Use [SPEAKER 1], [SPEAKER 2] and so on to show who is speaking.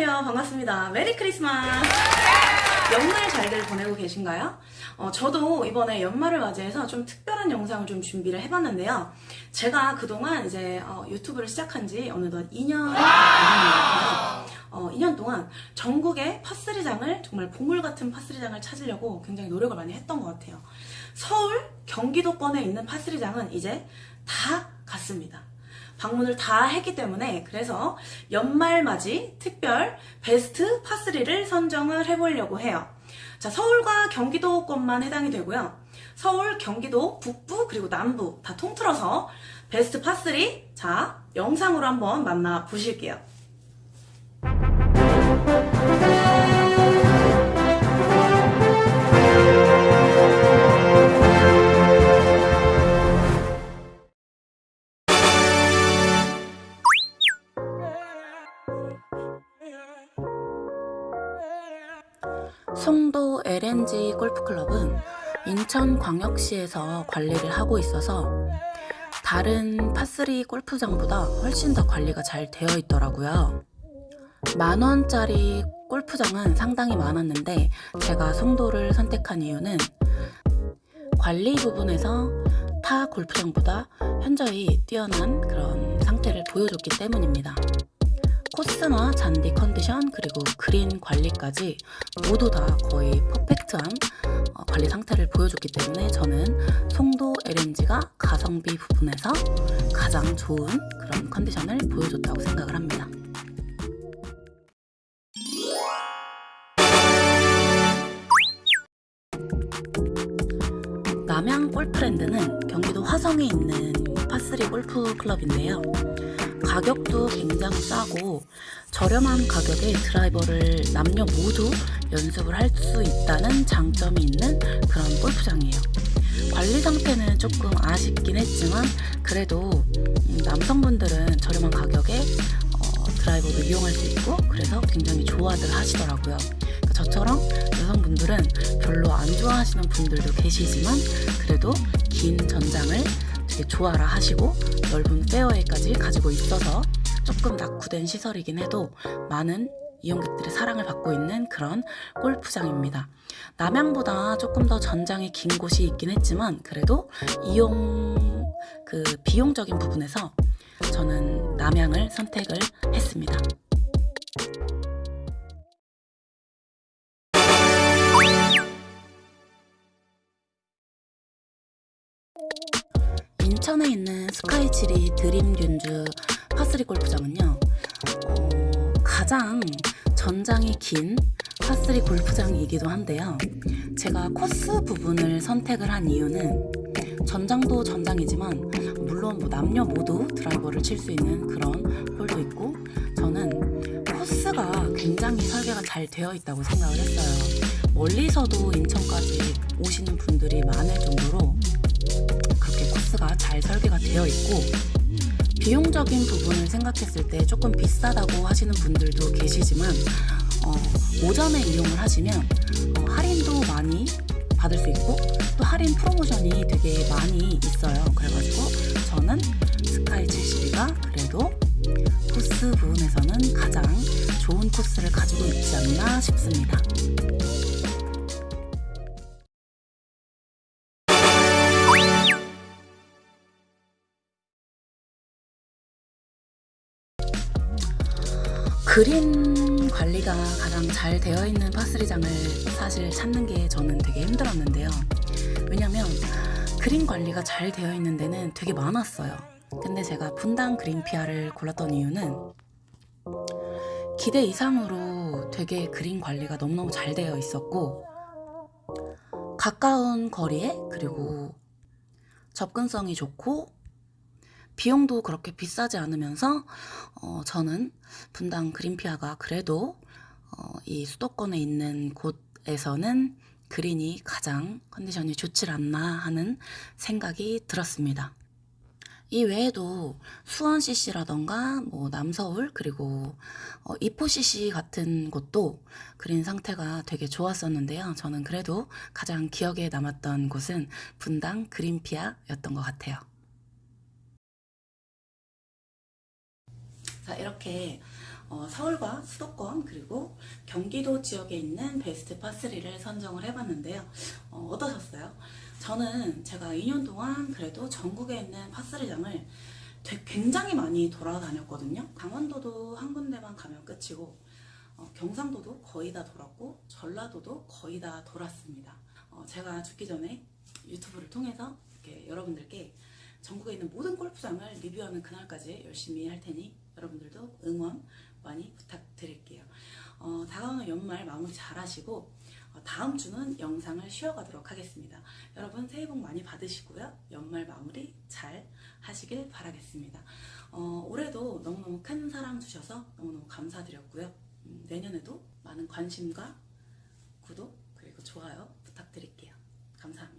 [SPEAKER 1] 안녕하세요. 반갑습니다. 메리 크리스마스. 연말 잘들 보내고 계신가요? 어, 저도 이번에 연말을 맞이해서 좀 특별한 영상을 좀 준비를 해봤는데요. 제가 그동안 이제 어, 유튜브를 시작한 지 어느덧 2년이 됐는데요. 어, 2년 동안 전국의 파스리장을 정말 보물 같은 파스리장을 찾으려고 굉장히 노력을 많이 했던 것 같아요. 서울, 경기도권에 있는 파스리장은 이제 다 갔습니다. 방문을 다 했기 때문에 그래서 연말맞이 특별 베스트 파3를 선정을 해보려고 해요. 자, 서울과 경기도권만 해당이 되고요. 서울, 경기도, 북부, 그리고 남부 다 통틀어서 베스트 파3 자, 영상으로 한번 만나 보실게요. 송도 LNG 골프클럽은 인천광역시에서 관리를 하고 있어서 다른 파3 골프장보다 훨씬 더 관리가 잘 되어 있더라고요. 만원짜리 골프장은 상당히 많았는데 제가 송도를 선택한 이유는 관리 부분에서 타 골프장보다 현저히 뛰어난 그런 상태를 보여줬기 때문입니다. 코스나 잔디 컨디션 그리고 그린 관리까지 모두 다 거의 퍼펙트한 어, 관리 상태를 보여줬기 때문에 저는 송도 LNG가 가성비 부분에서 가장 좋은 그런 컨디션을 보여줬다고 생각을 합니다. 남양 골프랜드는 경기도 화성에 있는 파3 골프 클럽인데요. 가격도 굉장히 싸고 저렴한 가격에 드라이버를 남녀 모두 연습을 할 수 있다는 장점이 있는 그런 골프장이에요. 관리 상태는 조금 아쉽긴 했지만 그래도 남성분들은 저렴한 가격에 어, 드라이버도 이용할 수 있고 그래서 굉장히 좋아들 하시더라고요. 그러니까 저처럼 여성분들은 별로 안 좋아하시는 분들도 계시지만 그래도 긴 전장을 되게 좋아라 하시고 넓은 페어웨이까지 가지고 있어서 조금 낙후된 시설이긴 해도 많은 이용객들의 사랑을 받고 있는 그런 골프장입니다. 남양보다 조금 더 전장이 긴 곳이 있긴 했지만 그래도 이용 그 비용적인 부분에서 저는 남양을 선택을 했습니다. 인천에 있는 스카이치리 드림균주 파3 골프장은요 어, 가장 전장이 긴 파3 골프장이기도 한데요. 제가 코스 부분을 선택을 한 이유는 전장도 전장이지만 물론 뭐 남녀 모두 드라이버를 칠 수 있는 그런 홀도 있고 저는 코스가 굉장히 설계가 잘 되어 있다고 생각을 했어요. 멀리서도 인천까지 오시는 분들이 많을 정도로 잘 설계가 되어 있고 비용적인 부분을 생각했을 때 조금 비싸다고 하시는 분들도 계시지만 어, 오전에 이용을 하시면 어, 할인도 많이 받을 수 있고 또 할인 프로모션이 되게 많이 있어요. 그래가지고 저는 스카이 72가 그래도 코스 부분에서는 가장 좋은 코스를 가지고 있지 않나 싶습니다 그린 관리가 가장 잘 되어 있는 파스리장을 사실 찾는 게 저는 되게 힘들었는데요. 왜냐면 그린 관리가 잘 되어 있는 데는 되게 많았어요. 근데 제가 분당 그린피아를 골랐던 이유는 기대 이상으로 되게 그린 관리가 너무너무 잘 되어 있었고 가까운 거리에 그리고 접근성이 좋고 비용도 그렇게 비싸지 않으면서 어, 저는 분당 그린피아가 그래도 어, 이 수도권에 있는 곳에서는 그린이 가장 컨디션이 좋지 않나 하는 생각이 들었습니다. 이 외에도 수원 CC라던가 뭐 남서울 그리고 어, 이포 CC 같은 곳도 그린 상태가 되게 좋았었는데요. 저는 그래도 가장 기억에 남았던 곳은 분당 그린피아였던 것 같아요. 자 이렇게 어, 서울과 수도권 그리고 경기도 지역에 있는 베스트 파3를 선정을 해봤는데요. 어, 어떠셨어요? 저는 제가 2년 동안 그래도 전국에 있는 파3장을 굉장히 많이 돌아다녔거든요. 강원도도 한 군데만 가면 끝이고 어, 경상도도 거의 다 돌았고 전라도도 거의 다 돌았습니다. 어, 제가 죽기 전에 유튜브를 통해서 이렇게 여러분들께 전국에 있는 모든 골프장을 리뷰하는 그날까지 열심히 할 테니 여러분들도 응원 많이 부탁드릴게요. 어, 다가오는 연말 마무리 잘 하시고 어, 다음 주는 영상을 쉬어가도록 하겠습니다. 여러분 새해 복 많이 받으시고요. 연말 마무리 잘 하시길 바라겠습니다. 어, 올해도 너무너무 큰 사랑 주셔서 너무너무 감사드렸고요. 음, 내년에도 많은 관심과 구독 그리고 좋아요 부탁드릴게요. 감사합니다.